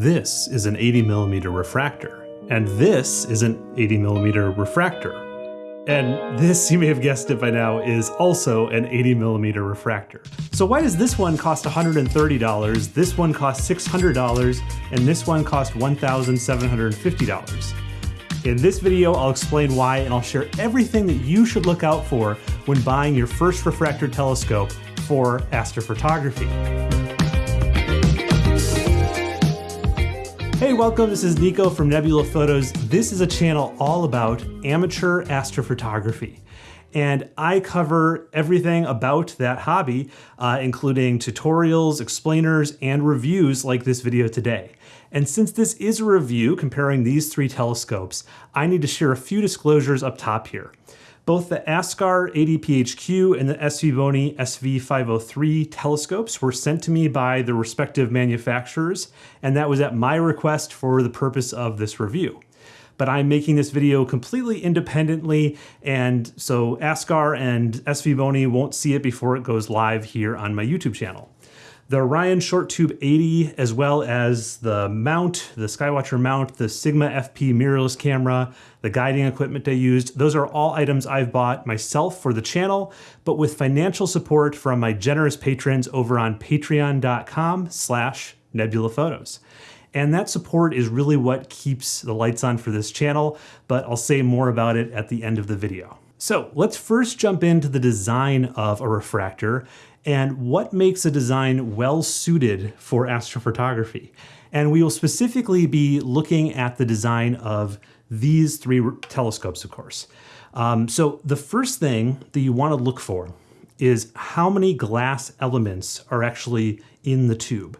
This is an 80 millimeter refractor, and this is an 80 millimeter refractor. And this, you may have guessed it by now, is also an 80 millimeter refractor. So why does this one cost $130, this one cost $600, and this one cost $1,750? In this video, I'll explain why and I'll share everything that you should look out for when buying your first refractor telescope for astrophotography. Hey, welcome. This is Nico from Nebula Photos. This is a channel all about amateur astrophotography. And I cover everything about that hobby, uh, including tutorials, explainers, and reviews like this video today. And since this is a review comparing these three telescopes, I need to share a few disclosures up top here. Both the ASKAR 80PHQ and the SVBONY SV503 telescopes were sent to me by the respective manufacturers, and that was at my request for the purpose of this review. But I'm making this video completely independently, and so ASKAR and SVBONY won't see it before it goes live here on my YouTube channel the Orion Short Tube 80, as well as the mount, the Skywatcher mount, the Sigma FP mirrorless camera, the guiding equipment I used. Those are all items I've bought myself for the channel, but with financial support from my generous patrons over on patreon.com slash nebulaphotos. And that support is really what keeps the lights on for this channel, but I'll say more about it at the end of the video. So let's first jump into the design of a refractor and what makes a design well suited for astrophotography. And we will specifically be looking at the design of these three telescopes, of course. Um, so the first thing that you want to look for is how many glass elements are actually in the tube.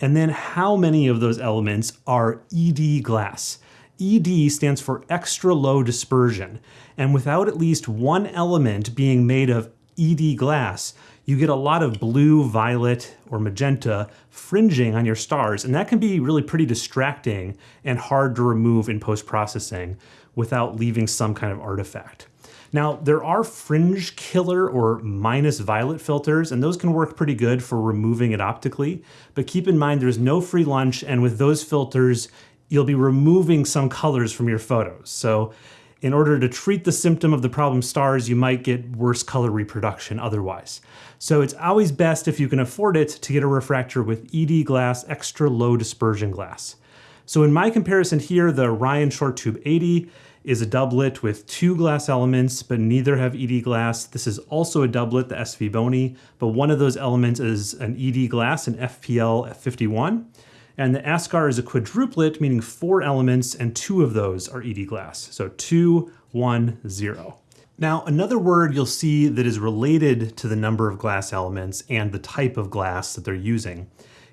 And then how many of those elements are ED glass. ED stands for extra low dispersion. And without at least one element being made of ED glass, you get a lot of blue, violet, or magenta fringing on your stars, and that can be really pretty distracting and hard to remove in post-processing without leaving some kind of artifact. Now, there are fringe killer or minus violet filters, and those can work pretty good for removing it optically, but keep in mind there's no free lunch, and with those filters, you'll be removing some colors from your photos. So in order to treat the symptom of the problem stars, you might get worse color reproduction otherwise. So it's always best if you can afford it to get a refractor with ED glass, extra low dispersion glass. So in my comparison here, the Orion Short Tube 80 is a doublet with two glass elements, but neither have ED glass. This is also a doublet, the SVBONY, but one of those elements is an ED glass, an FPL 51. And the ASKAR is a quadruplet, meaning four elements, and two of those are ED glass. So two, one, zero. Now, another word you'll see that is related to the number of glass elements and the type of glass that they're using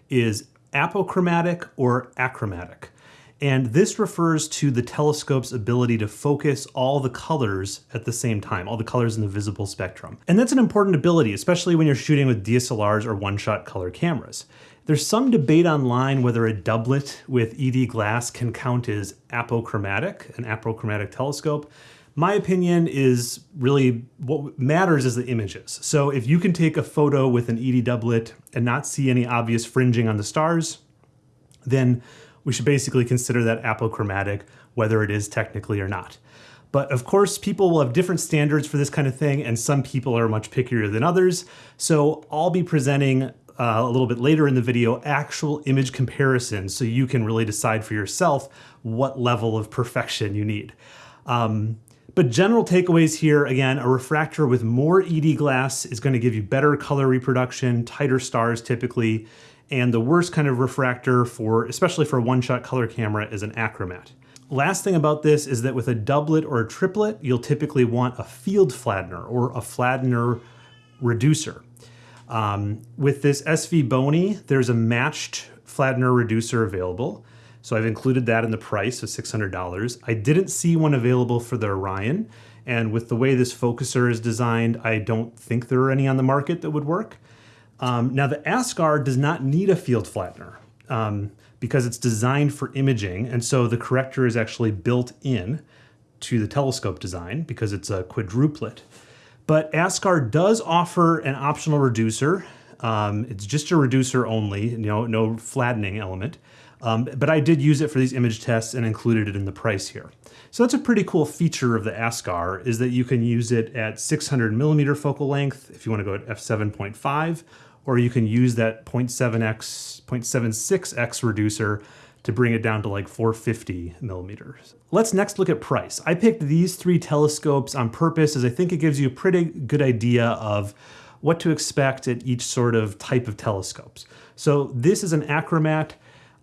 is apochromatic or achromatic. And this refers to the telescope's ability to focus all the colors at the same time, all the colors in the visible spectrum. And that's an important ability, especially when you're shooting with DSLRs or one-shot color cameras. There's some debate online whether a doublet with ED glass can count as apochromatic, an apochromatic telescope. My opinion is really what matters is the images. So if you can take a photo with an ED doublet and not see any obvious fringing on the stars, then we should basically consider that apochromatic, whether it is technically or not. But of course, people will have different standards for this kind of thing, and some people are much pickier than others. So I'll be presenting uh, a little bit later in the video actual image comparisons so you can really decide for yourself what level of perfection you need. Um, but general takeaways here, again, a refractor with more ED glass is going to give you better color reproduction, tighter stars typically, and the worst kind of refractor for, especially for a one-shot color camera, is an achromat. Last thing about this is that with a doublet or a triplet, you'll typically want a field flattener or a flattener reducer. Um, with this SVBONY, there's a matched flattener reducer available. So I've included that in the price of $600. I didn't see one available for the Orion. And with the way this focuser is designed, I don't think there are any on the market that would work. Um, now the ASKAR does not need a field flattener um, because it's designed for imaging. And so the corrector is actually built in to the telescope design because it's a quadruplet. But ASKAR does offer an optional reducer. Um, it's just a reducer only, know, no flattening element. Um, but I did use it for these image tests and included it in the price here. So that's a pretty cool feature of the Askar is that you can use it at 600 millimeter focal length if you want to go at f7.5, or you can use that 0.7x, 0.76x reducer to bring it down to like 450 millimeters. Let's next look at price. I picked these three telescopes on purpose as I think it gives you a pretty good idea of what to expect at each sort of type of telescopes. So this is an Achromat,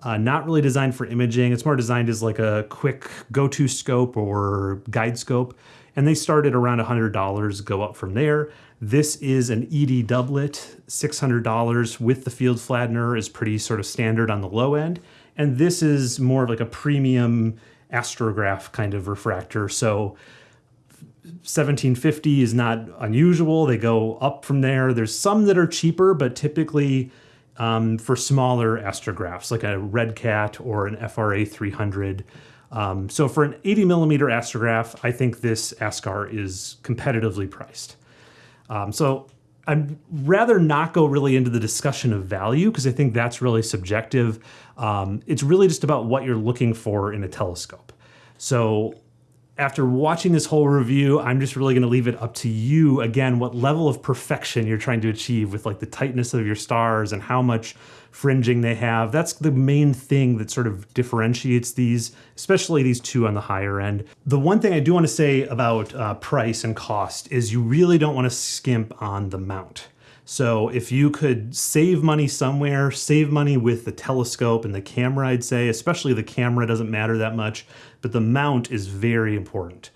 uh, not really designed for imaging. It's more designed as like a quick go-to scope or guide scope. And they start at around $100, go up from there. This is an ED doublet, $600 with the field flattener is pretty sort of standard on the low end. And this is more of like a premium astrograph kind of refractor. So 1750 is not unusual. They go up from there. There's some that are cheaper, but typically um, for smaller astrographs, like a Red Cat or an FRA 300. Um, so for an 80 millimeter astrograph, I think this ASKAR is competitively priced. Um, so I'd rather not go really into the discussion of value because I think that's really subjective. Um, it's really just about what you're looking for in a telescope. So after watching this whole review, I'm just really going to leave it up to you again what level of perfection you're trying to achieve with like the tightness of your stars and how much fringing they have. That's the main thing that sort of differentiates these, especially these two on the higher end. The one thing I do want to say about uh, price and cost is you really don't want to skimp on the mount. So if you could save money somewhere, save money with the telescope and the camera, I'd say, especially the camera doesn't matter that much, but the mount is very important.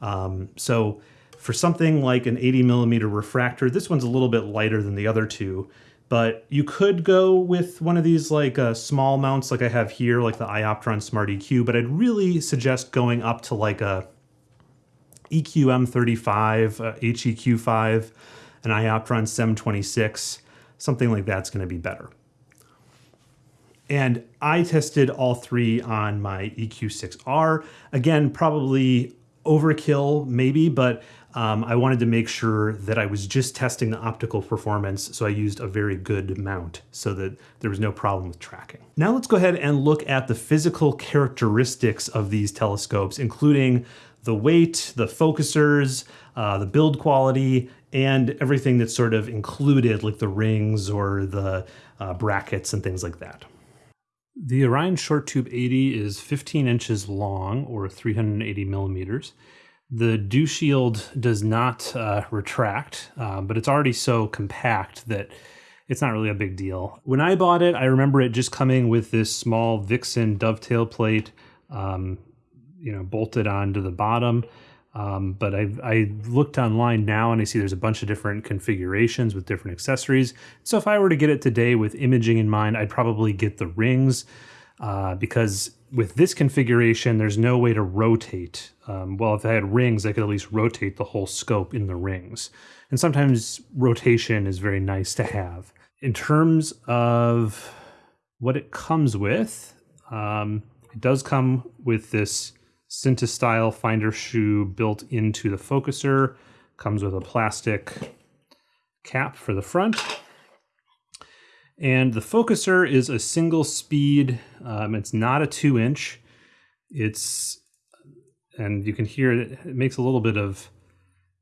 Um, so for something like an 80 millimeter refractor, this one's a little bit lighter than the other two, but you could go with one of these like uh, small mounts like I have here, like the Ioptron Smart EQ, but I'd really suggest going up to like a EQM35, uh, HEQ5, an Ioptron 726, something like that's going to be better. And I tested all three on my EQ6R. Again, probably overkill maybe, but um, I wanted to make sure that I was just testing the optical performance, so I used a very good mount so that there was no problem with tracking. Now let's go ahead and look at the physical characteristics of these telescopes, including the weight, the focusers, uh, the build quality, and everything that's sort of included, like the rings or the uh, brackets and things like that. The Orion Short Tube 80 is 15 inches long, or 380 millimeters. The dew shield does not uh, retract, uh, but it's already so compact that it's not really a big deal. When I bought it, I remember it just coming with this small Vixen dovetail plate, um, you know, bolted onto the bottom. Um, but I, I looked online now and I see there's a bunch of different configurations with different accessories. So if I were to get it today with imaging in mind, I'd probably get the rings uh, because with this configuration, there's no way to rotate. Um, well, if I had rings, I could at least rotate the whole scope in the rings. And sometimes rotation is very nice to have. In terms of what it comes with, um, it does come with this Synta style finder shoe built into the focuser. Comes with a plastic cap for the front. And the focuser is a single speed. Um, it's not a two inch. It's, and you can hear it, it makes a little bit of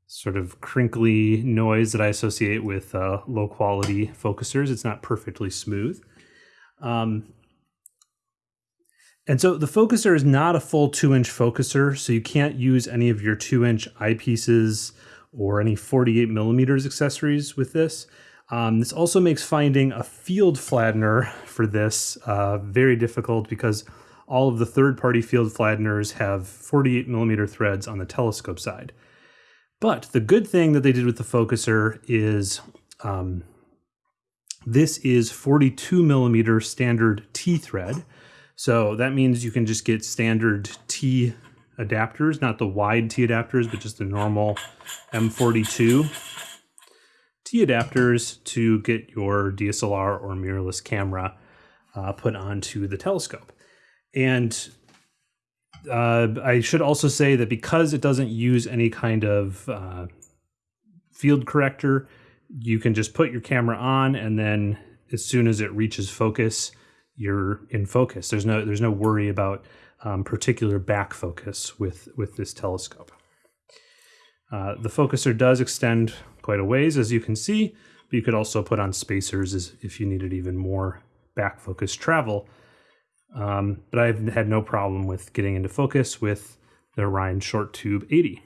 sort of crinkly noise that I associate with uh, low quality focusers. It's not perfectly smooth. Um, and so the focuser is not a full two inch focuser, so you can't use any of your two inch eyepieces or any 48 millimeters accessories with this. Um, this also makes finding a field flattener for this uh, very difficult because all of the third-party field flatteners have 48 millimeter threads on the telescope side. But the good thing that they did with the focuser is um, this is 42 millimeter standard T thread. So that means you can just get standard T adapters, not the wide T adapters, but just the normal M42 T adapters to get your DSLR or mirrorless camera uh, put onto the telescope. And uh, I should also say that because it doesn't use any kind of uh, field corrector, you can just put your camera on and then as soon as it reaches focus, you're in focus. There's no there's no worry about um, particular back focus with with this telescope. Uh, the focuser does extend quite a ways, as you can see, but you could also put on spacers as if you needed even more back focus travel. Um, but I've had no problem with getting into focus with the Orion Short Tube 80.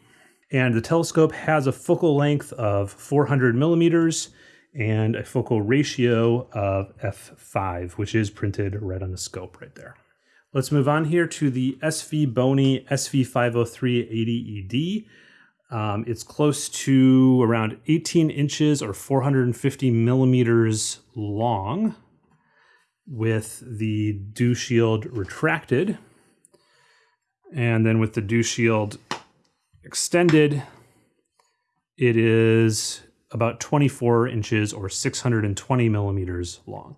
And the telescope has a focal length of 400 millimeters and a focal ratio of f5, which is printed right on the scope right there. Let's move on here to the SV Bony SV503 80ED. Um, it's close to around 18 inches or 450 millimeters long with the dew shield retracted. And then with the dew shield extended, it is about 24 inches or 620 millimeters long.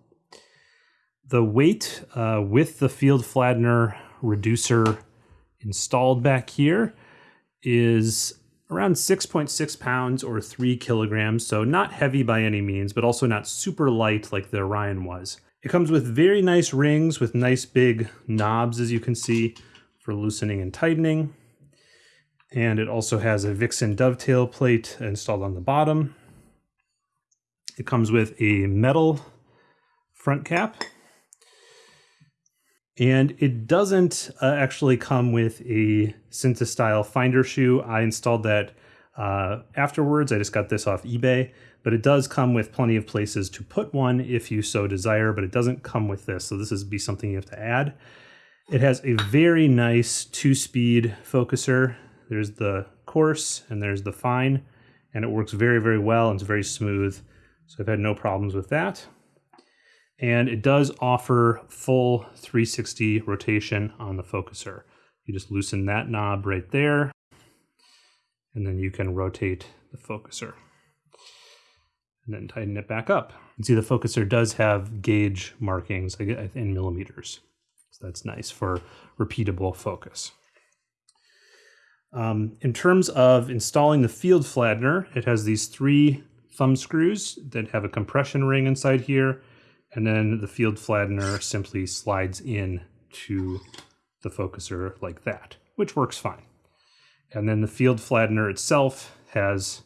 The weight uh, with the field flattener reducer installed back here is around 6.6 pounds or 3 kilograms, so not heavy by any means, but also not super light like the Orion was. It comes with very nice rings with nice big knobs, as you can see, for loosening and tightening. And it also has a Vixen dovetail plate installed on the bottom. It comes with a metal front cap and it doesn't uh, actually come with a Synta style finder shoe. I installed that uh, afterwards. I just got this off eBay, but it does come with plenty of places to put one if you so desire, but it doesn't come with this. So this is be something you have to add. It has a very nice two-speed focuser. There's the coarse and there's the fine, and it works very, very well and it's very smooth. So I've had no problems with that and it does offer full 360 rotation on the focuser. You just loosen that knob right there, and then you can rotate the focuser. And then tighten it back up. You can see the focuser does have gauge markings in millimeters. So that's nice for repeatable focus. Um, in terms of installing the field flattener, it has these three thumb screws that have a compression ring inside here and then the field flattener simply slides in to the focuser like that, which works fine. And then the field flattener itself has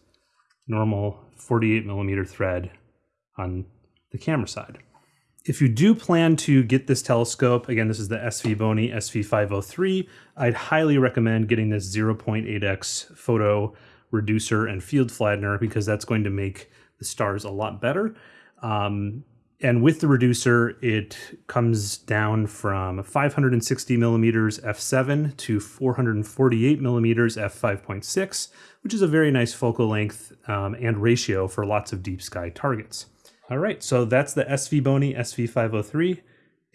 normal 48 millimeter thread on the camera side. If you do plan to get this telescope, again, this is the SV Bony SV503, I'd highly recommend getting this 0.8x photo reducer and field flattener because that's going to make the stars a lot better. Um, and with the reducer, it comes down from 560 millimeters f7 to 448 millimeters f5.6, which is a very nice focal length um, and ratio for lots of deep sky targets. All right, so that's the SV Bony SV503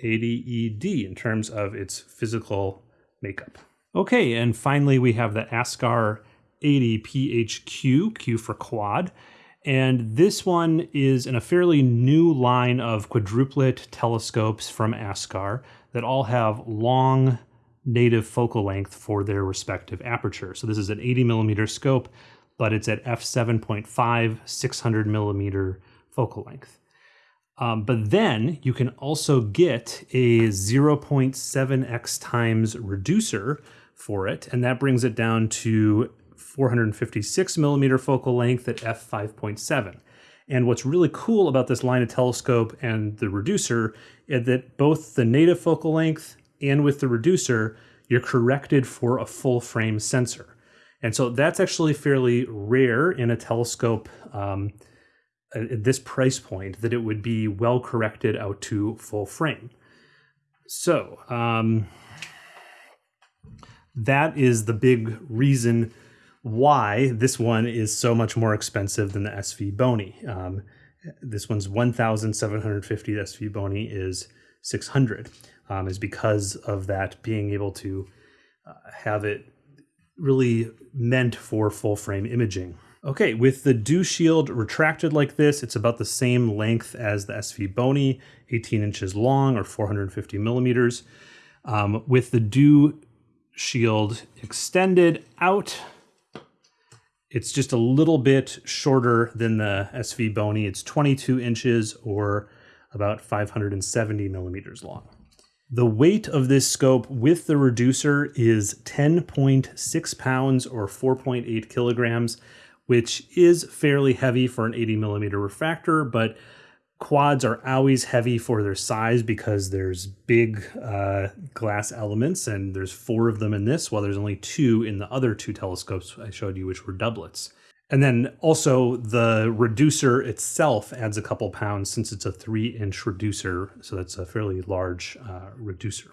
80ED in terms of its physical makeup. Okay, and finally we have the Askar 80PHQ, Q for quad. And this one is in a fairly new line of quadruplet telescopes from ASKAR that all have long native focal length for their respective aperture. So this is an 80 millimeter scope, but it's at f7.5, 600 millimeter focal length. Um, but then you can also get a 0.7x times reducer for it, and that brings it down to 456 millimeter focal length at f5.7. And what's really cool about this line of telescope and the reducer is that both the native focal length and with the reducer, you're corrected for a full frame sensor. And so that's actually fairly rare in a telescope um, at this price point that it would be well corrected out to full frame. So um, that is the big reason why this one is so much more expensive than the SV Bony. Um, this one's 1,750. The SV Bony is 600. Um, is because of that being able to uh, have it really meant for full frame imaging. Okay, with the dew shield retracted like this, it's about the same length as the SV Bony, 18 inches long or 450 millimeters. Um, with the dew shield extended out, it's just a little bit shorter than the SV Bony. It's 22 inches or about 570 millimeters long. The weight of this scope with the reducer is 10.6 pounds or 4.8 kilograms, which is fairly heavy for an 80 millimeter refractor, but quads are always heavy for their size because there's big uh, glass elements and there's four of them in this while there's only two in the other two telescopes i showed you which were doublets. And then also the reducer itself adds a couple pounds since it's a three inch reducer so that's a fairly large uh, reducer.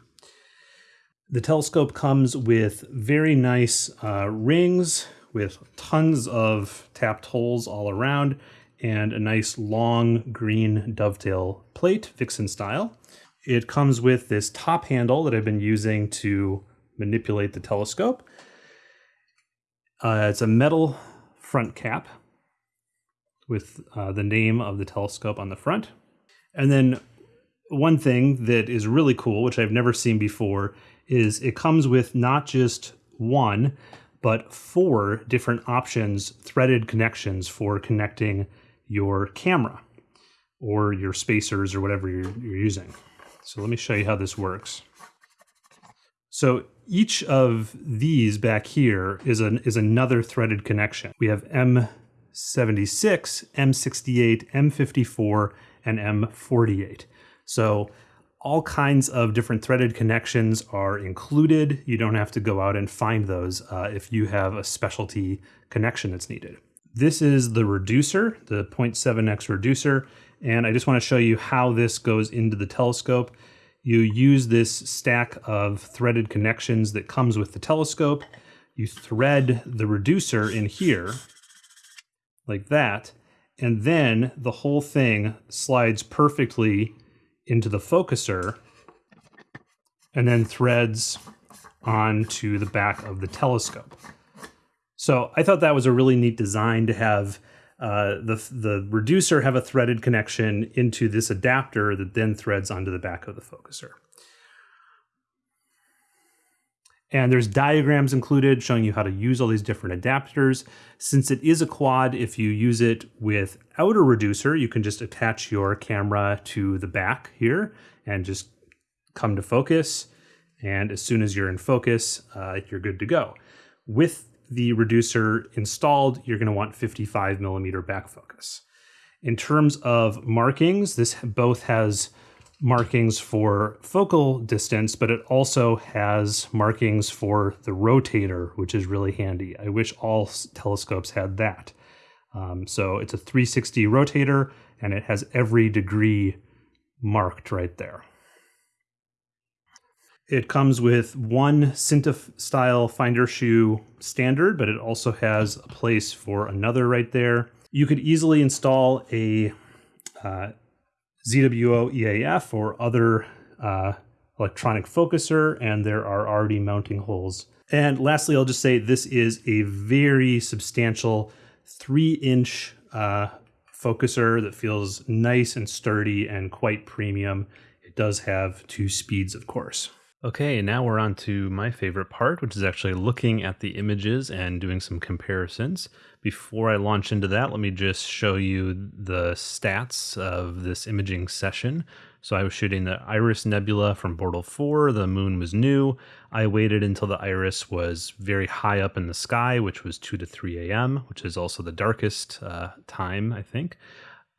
The telescope comes with very nice uh, rings with tons of tapped holes all around and a nice long green dovetail plate, Vixen style. It comes with this top handle that I've been using to manipulate the telescope. Uh, it's a metal front cap with uh, the name of the telescope on the front. And then one thing that is really cool, which I've never seen before, is it comes with not just one, but four different options, threaded connections for connecting your camera or your spacers or whatever you're, you're using. So let me show you how this works. So each of these back here is an is another threaded connection. We have M76, M68, M54, and M48. So all kinds of different threaded connections are included. You don't have to go out and find those uh, if you have a specialty connection that's needed. This is the reducer, the 0.7x reducer, and I just want to show you how this goes into the telescope. You use this stack of threaded connections that comes with the telescope. You thread the reducer in here, like that, and then the whole thing slides perfectly into the focuser and then threads onto the back of the telescope. So I thought that was a really neat design to have uh, the the reducer have a threaded connection into this adapter that then threads onto the back of the focuser. And there's diagrams included showing you how to use all these different adapters. Since it is a quad, if you use it without a reducer, you can just attach your camera to the back here and just come to focus. And as soon as you're in focus, uh, you're good to go. With the reducer installed, you're going to want 55 millimeter back focus. In terms of markings, this both has markings for focal distance, but it also has markings for the rotator, which is really handy. I wish all telescopes had that. Um, so it's a 360 rotator and it has every degree marked right there. It comes with one Synta style finder shoe standard, but it also has a place for another right there. You could easily install a uh, ZWO EAF or other uh, electronic focuser, and there are already mounting holes. And lastly, I'll just say this is a very substantial three inch uh, focuser that feels nice and sturdy and quite premium. It does have two speeds, of course. Okay, now we're on to my favorite part, which is actually looking at the images and doing some comparisons. Before I launch into that, let me just show you the stats of this imaging session. So I was shooting the Iris Nebula from Bortle 4, the moon was new. I waited until the Iris was very high up in the sky, which was 2 to 3 a.m., which is also the darkest uh, time, I think.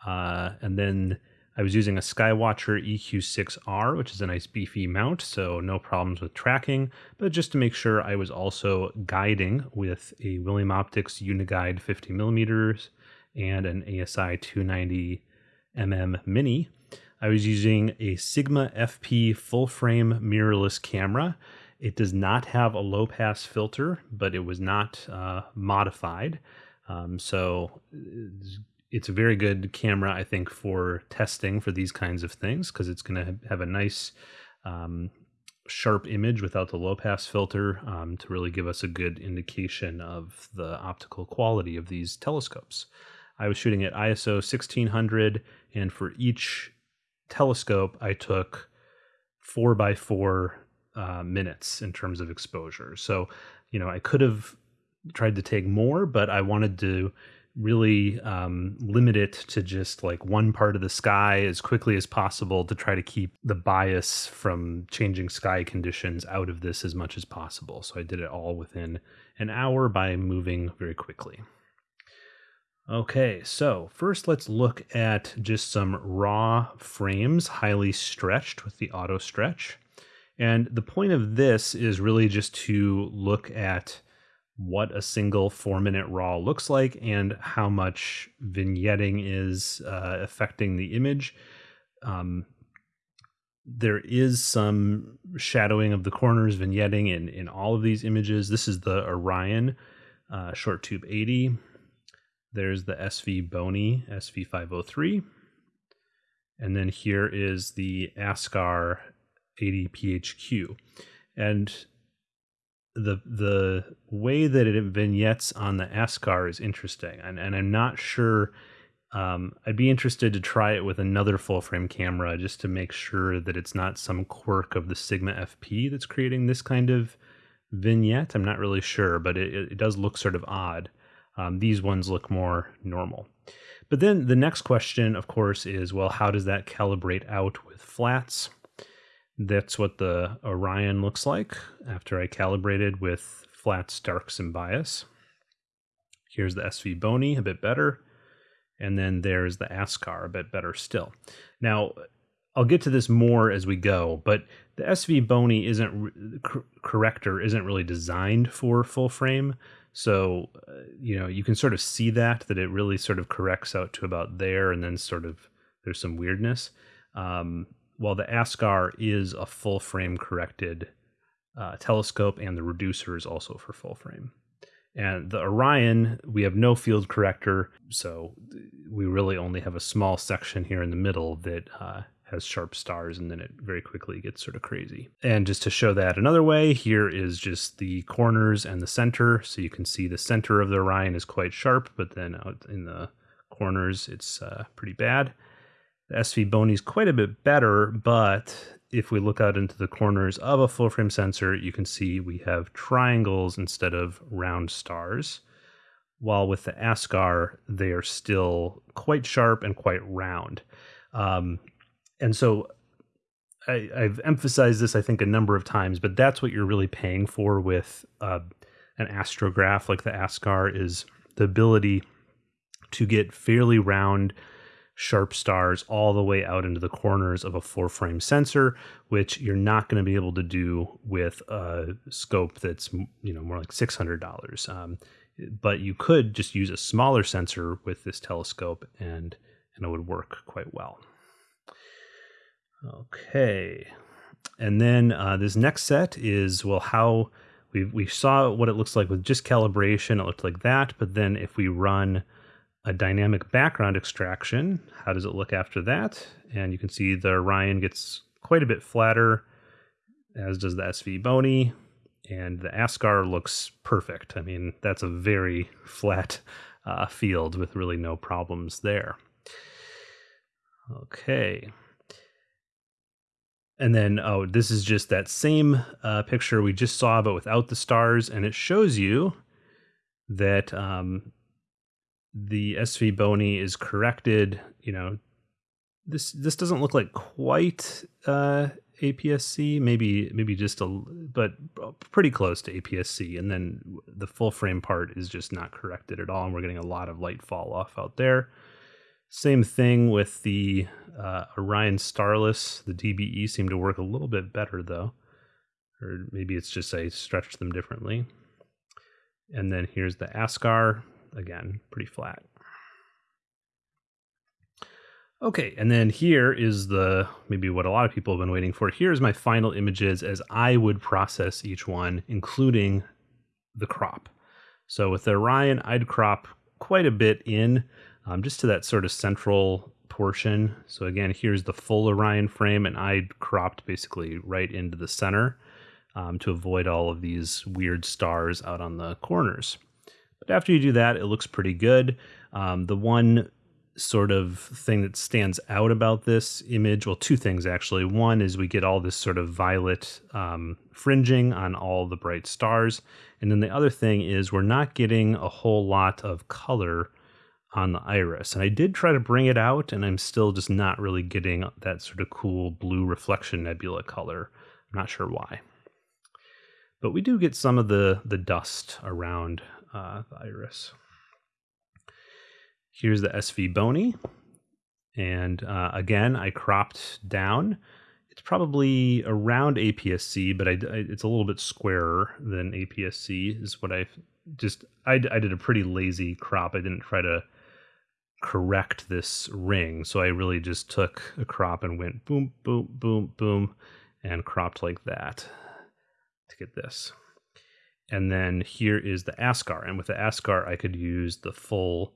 Uh, and then I was using a Skywatcher EQ6R, which is a nice beefy mount, so no problems with tracking, but just to make sure I was also guiding with a William Optics Uniguide 50mm and an ASI 290mm Mini. I was using a Sigma FP full frame mirrorless camera. It does not have a low pass filter, but it was not uh, modified. Um, so it's a very good camera, I think, for testing for these kinds of things because it's going to have a nice um, sharp image without the low pass filter um, to really give us a good indication of the optical quality of these telescopes. I was shooting at ISO 1600, and for each telescope, I took four by four uh, minutes in terms of exposure. So, you know, I could have tried to take more, but I wanted to really um, limit it to just like one part of the sky as quickly as possible to try to keep the bias from changing sky conditions out of this as much as possible. So I did it all within an hour by moving very quickly. Okay, so first let's look at just some raw frames, highly stretched with the auto stretch. And the point of this is really just to look at what a single four minute raw looks like and how much vignetting is uh, affecting the image. Um, there is some shadowing of the corners, vignetting in, in all of these images. This is the Orion uh, Short Tube 80. There's the SV Bony SV503. And then here is the Askar 80 PHQ. And the the way that it vignettes on the Askar is interesting, and and I'm not sure. Um, I'd be interested to try it with another full frame camera just to make sure that it's not some quirk of the Sigma FP that's creating this kind of vignette. I'm not really sure, but it, it does look sort of odd. Um, these ones look more normal. But then the next question, of course, is well, how does that calibrate out with flats? That's what the Orion looks like after I calibrated with flats, darks, and bias. Here's the SV Bony, a bit better. And then there's the ASKAR a bit better still. Now, I'll get to this more as we go, but the SV Bony isn't corrector isn't really designed for full frame. So, uh, you know, you can sort of see that that it really sort of corrects out to about there, and then sort of there's some weirdness. Um, while the Askar is a full frame corrected uh, telescope, and the reducer is also for full frame. And the Orion, we have no field corrector, so we really only have a small section here in the middle that uh, has sharp stars, and then it very quickly gets sort of crazy. And just to show that another way, here is just the corners and the center. So you can see the center of the Orion is quite sharp, but then out in the corners, it's uh, pretty bad. SV Bony is quite a bit better, but if we look out into the corners of a full frame sensor, you can see we have triangles instead of round stars. While with the ASKAR, they are still quite sharp and quite round. Um, and so I, have emphasized this, I think, a number of times, but that's what you're really paying for with uh, an astrograph like the ASKAR is the ability to get fairly round sharp stars all the way out into the corners of a four frame sensor, which you're not going to be able to do with a scope that's you know more like six hundred dollars. Um, but you could just use a smaller sensor with this telescope, and and it would work quite well. Okay, and then uh, this next set is well how. We, we saw what it looks like with just calibration. It looked like that. But then if we run a dynamic background extraction. How does it look after that? And you can see the Orion gets quite a bit flatter, as does the SV Bony, and the Askar looks perfect. I mean, that's a very flat uh, field with really no problems there. Okay. And then, oh, this is just that same uh, picture we just saw, but without the stars. And it shows you that um, the SV Bony is corrected, you know, this this doesn't look like quite uh, APS-C, maybe maybe just a but pretty close to APS-C, and then the full frame part is just not corrected at all, and we're getting a lot of light fall off out there. Same thing with the uh, Orion Starless. The DBE seemed to work a little bit better though, or maybe it's just I stretched them differently. And then here's the Askar again, pretty flat. Okay, and then here is the maybe what a lot of people have been waiting for. Here's my final images as I would process each one, including the crop. So with the Orion, I'd crop quite a bit in, um, just to that sort of central portion. So again, here's the full Orion frame, and I cropped basically right into the center um, to avoid all of these weird stars out on the corners. But after you do that, it looks pretty good. Um, the one sort of thing that stands out about this image, well, two things actually. One is we get all this sort of violet um, fringing on all the bright stars. And then the other thing is we're not getting a whole lot of color on the iris. And I did try to bring it out, and I'm still just not really getting that sort of cool blue reflection nebula color. I'm not sure why. But we do get some of the, the dust around uh, the iris. Here's the SV Bony. And uh, again, I cropped down. It's probably around APS-C, but I, I, it's a little bit squarer than APS-C is what I just, I, I did a pretty lazy crop. I didn't try to correct this ring. So I really just took a crop and went boom, boom, boom, boom, and cropped like that to get this. And then here is the Askar. And with the Askar, I could use the full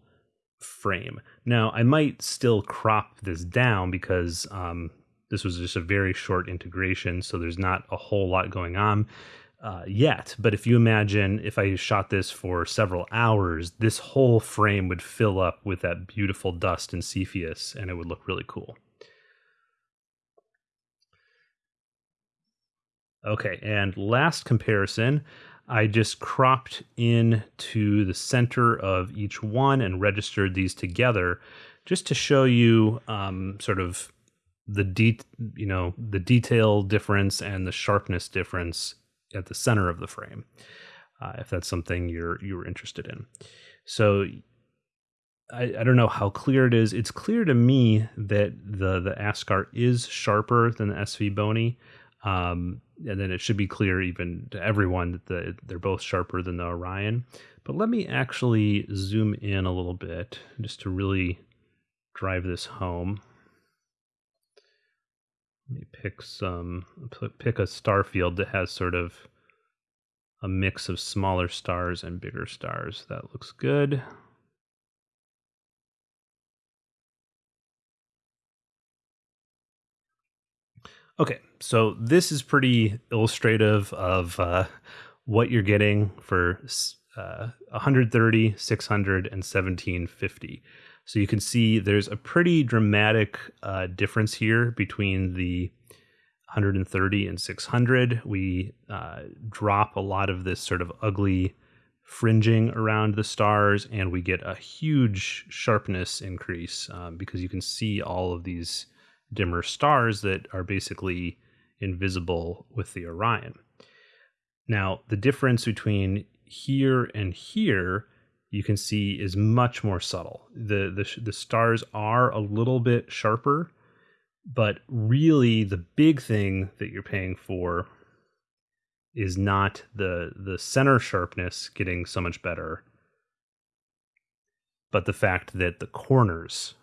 frame. Now, I might still crop this down because um, this was just a very short integration, so there's not a whole lot going on uh, yet. But if you imagine if I shot this for several hours, this whole frame would fill up with that beautiful dust and Cepheus, and it would look really cool. Okay, and last comparison, I just cropped in to the center of each one and registered these together just to show you um, sort of the de- you know the detail difference and the sharpness difference at the center of the frame, uh, if that's something you're you're interested in. So I, I don't know how clear it is. It's clear to me that the the Askar is sharper than the SV Bony. Um, and then it should be clear even to everyone that the, they're both sharper than the Orion. But let me actually zoom in a little bit just to really drive this home. Let me pick some, pick a star field that has sort of a mix of smaller stars and bigger stars. That looks good. Okay, so this is pretty illustrative of uh, what you're getting for uh, 130, 600, and 1750. So you can see there's a pretty dramatic uh, difference here between the 130 and 600. We uh, drop a lot of this sort of ugly fringing around the stars, and we get a huge sharpness increase um, because you can see all of these dimmer stars that are basically invisible with the Orion. Now, the difference between here and here you can see is much more subtle. The, the the stars are a little bit sharper, but really the big thing that you're paying for is not the the center sharpness getting so much better, but the fact that the corners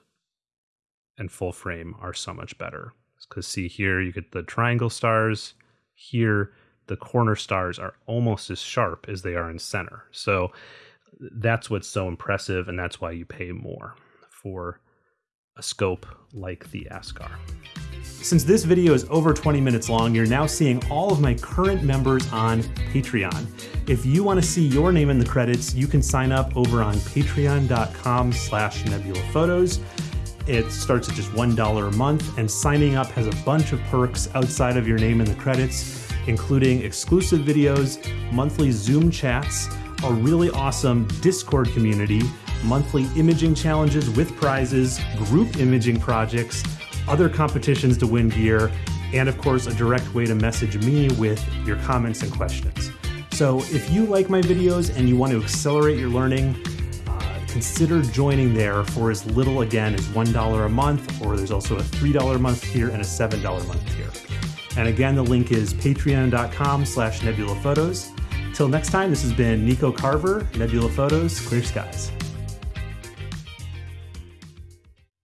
and full frame are so much better. Because see here, you get the triangle stars. Here, the corner stars are almost as sharp as they are in center. So that's what's so impressive, and that's why you pay more for a scope like the ASKAR. Since this video is over 20 minutes long, you're now seeing all of my current members on Patreon. If you want to see your name in the credits, you can sign up over on patreon.com slash nebulaphotos. It starts at just $1 a month, and signing up has a bunch of perks outside of your name in the credits, including exclusive videos, monthly Zoom chats, a really awesome Discord community, monthly imaging challenges with prizes, group imaging projects, other competitions to win gear, and of course, a direct way to message me with your comments and questions. So if you like my videos and you want to accelerate your learning, consider joining there for as little again as $1 a month, or there's also a $3 a month tier and a $7 a month tier. And again, the link is patreon.com slash nebulaphotos. Till next time, this has been Nico Carver, Nebula Photos, Clear Skies.